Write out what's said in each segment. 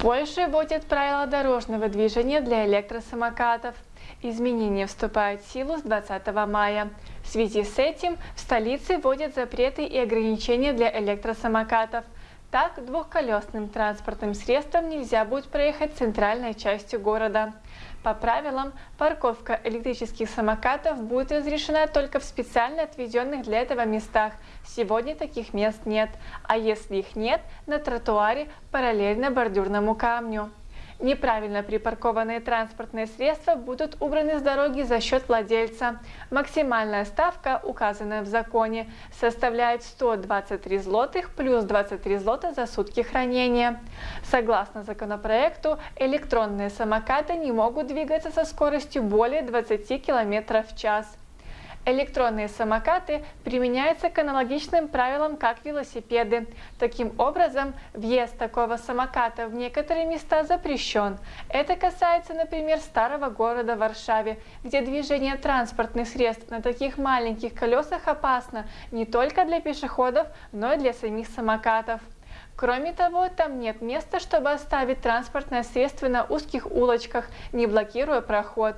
Польша вводит правила дорожного движения для электросамокатов. Изменения вступают в силу с 20 мая. В связи с этим в столице вводят запреты и ограничения для электросамокатов. Так, двухколесным транспортным средством нельзя будет проехать центральной частью города. По правилам, парковка электрических самокатов будет разрешена только в специально отведенных для этого местах. Сегодня таких мест нет, а если их нет, на тротуаре параллельно бордюрному камню. Неправильно припаркованные транспортные средства будут убраны с дороги за счет владельца. Максимальная ставка, указанная в законе, составляет 123 злотых плюс 23 злота за сутки хранения. Согласно законопроекту, электронные самокаты не могут двигаться со скоростью более 20 км в час. Электронные самокаты применяются к аналогичным правилам, как велосипеды. Таким образом, въезд такого самоката в некоторые места запрещен. Это касается, например, старого города Варшаве, где движение транспортных средств на таких маленьких колесах опасно не только для пешеходов, но и для самих самокатов. Кроме того, там нет места, чтобы оставить транспортное средство на узких улочках, не блокируя проход.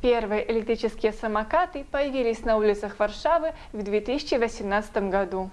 Первые электрические самокаты появились на улицах Варшавы в 2018 году.